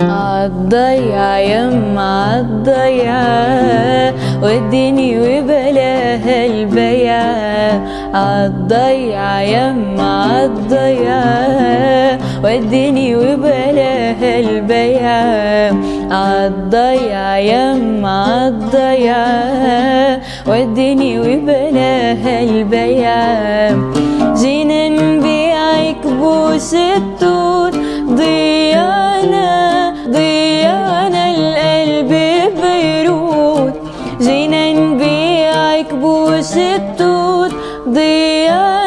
عالضيع يما عالضيع وديني وبلاها البيع عالضيع يما عالضيع وديني وبلاها البيع عالضيع يما عالضيع وديني وبلاها البيع جينا نبيعك بوس التوت ضيعنا ضيعنا القلب بيروت. جينا نبيعك بوس التوت ضيعنا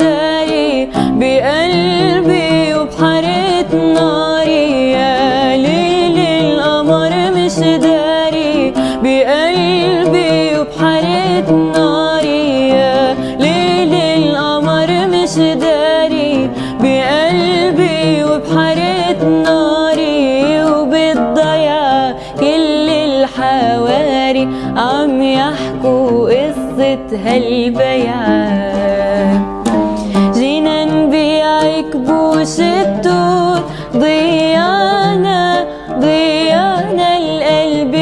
داري بقلبي وبحرقة ناري. يا ليل القمر مش داري بقلبي وبحرقة ناري. يا ليل القمر مش داري بقلبي وبحرقة ناري. وبالضياع كل الحواري عم يحكوا قصة هالبيعة جينا كبوس التوت ضيانا ضيانا القلب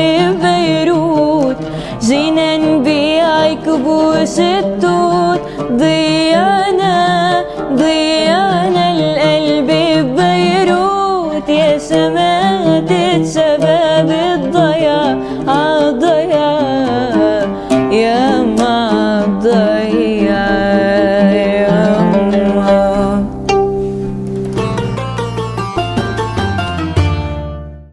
بيروت جينا نبيع كبوس التوت ضيانا ضيانا القلب بيروت يا سما تتسبب